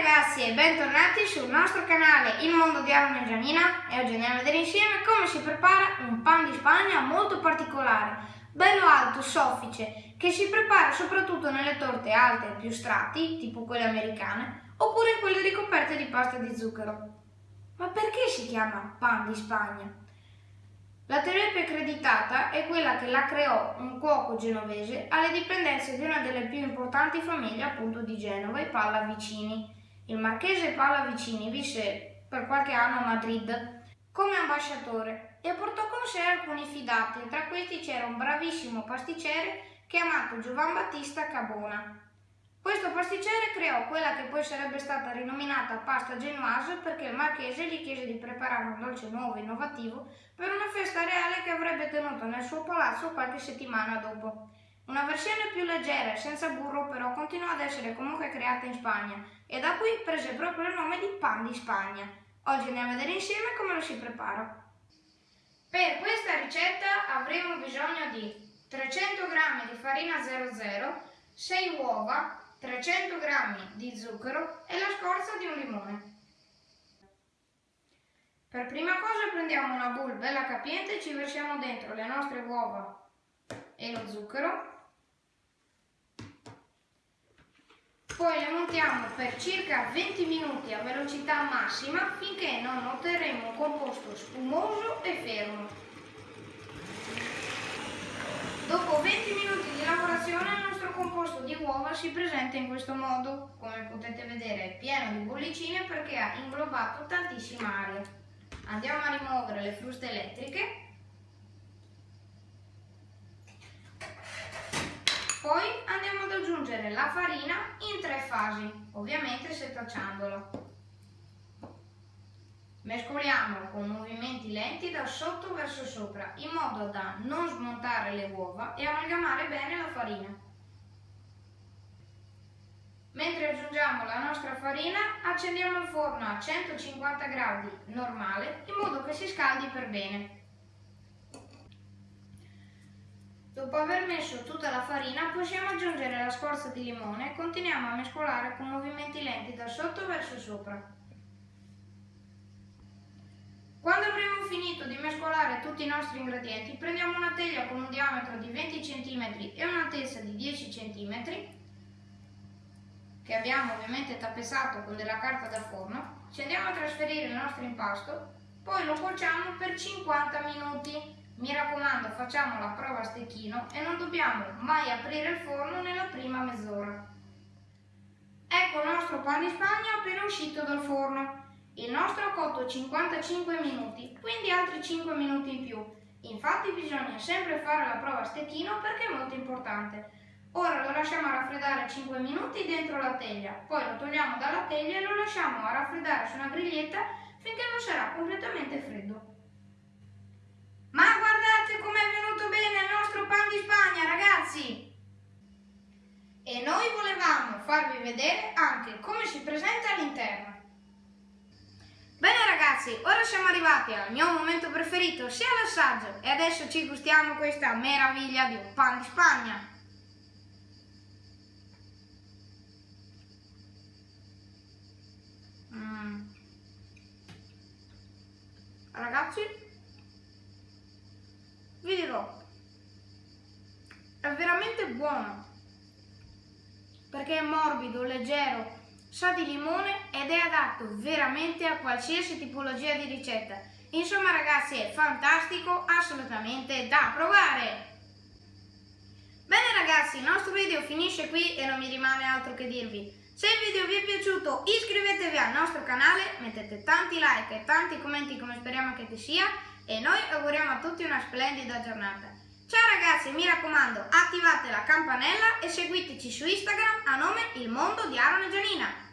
ragazzi e bentornati sul nostro canale Il Mondo di Aaron e Gianina e oggi andiamo a vedere insieme come si prepara un pan di Spagna molto particolare, bello alto, soffice, che si prepara soprattutto nelle torte alte e più strati, tipo quelle americane, oppure in quelle ricoperte di pasta di zucchero. Ma perché si chiama pan di Spagna? La teoria più accreditata è quella che la creò un cuoco genovese alle dipendenze di una delle più importanti famiglie appunto di Genova, i Pallavicini. Il marchese Pallavicini visse per qualche anno a Madrid come ambasciatore e portò con sé alcuni fidati, tra questi c'era un bravissimo pasticcere chiamato Giovan Battista Cabona. Questo pasticcere creò quella che poi sarebbe stata rinominata pasta genoise perché il marchese gli chiese di preparare un dolce nuovo e innovativo per una festa reale che avrebbe tenuto nel suo palazzo qualche settimana dopo. Una versione più leggera e senza burro però continuò ad essere comunque creata in Spagna e da qui prese proprio il nome di pan di Spagna. Oggi andiamo a vedere insieme come lo si prepara. Per questa ricetta avremo bisogno di 300 g di farina 00, 6 uova, 300 g di zucchero e la scorza di un limone. Per prima cosa prendiamo una bowl bella capiente e ci versiamo dentro le nostre uova e lo zucchero. Poi le montiamo per circa 20 minuti a velocità massima finché non otterremo un composto spumoso e fermo. Dopo 20 minuti di lavorazione il nostro composto di uova si presenta in questo modo. Come potete vedere è pieno di bollicine perché ha inglobato tantissima aria. Andiamo a rimuovere le fruste elettriche. Poi aggiungere la farina in tre fasi, ovviamente setacciandolo. Mescoliamo con movimenti lenti da sotto verso sopra, in modo da non smontare le uova e amalgamare bene la farina. Mentre aggiungiamo la nostra farina, accendiamo il forno a 150 gradi normale, in modo che si scaldi per bene. Dopo aver messo tutta la farina, possiamo aggiungere la scorza di limone e continuiamo a mescolare con movimenti lenti da sotto verso sopra. Quando avremo finito di mescolare tutti i nostri ingredienti, prendiamo una teglia con un diametro di 20 cm e un'altezza di 10 cm, che abbiamo ovviamente tappezzato con della carta da forno, ci andiamo a trasferire il nostro impasto, poi lo cuociamo per 50 minuti. Mi raccomando, facciamo la prova a stecchino e non dobbiamo mai aprire il forno nella prima mezz'ora. Ecco il nostro pan di spagna appena uscito dal forno. Il nostro ha cotto 55 minuti, quindi altri 5 minuti in più. Infatti bisogna sempre fare la prova a stecchino perché è molto importante. Ora lo lasciamo raffreddare 5 minuti dentro la teglia, poi lo togliamo dalla teglia e lo lasciamo a raffreddare su una griglietta finché non sarà completamente freddo. Ma guardate com'è venuto bene il nostro pan di Spagna, ragazzi! E noi volevamo farvi vedere anche come si presenta all'interno. Bene ragazzi, ora siamo arrivati al mio momento preferito, sia l'assaggio, e adesso ci gustiamo questa meraviglia di un pan di Spagna. Mm. Ragazzi, vi dirò, è buono, perché è morbido, leggero, sa di limone ed è adatto veramente a qualsiasi tipologia di ricetta. Insomma ragazzi è fantastico, assolutamente da provare! Bene ragazzi, il nostro video finisce qui e non mi rimane altro che dirvi. Se il video vi è piaciuto iscrivetevi al nostro canale, mettete tanti like e tanti commenti come speriamo che sia e noi auguriamo a tutti una splendida giornata. Ciao ragazzi, mi raccomando, attivate la campanella e seguiteci su Instagram a nome Il Mondo di Aaron e Gianina.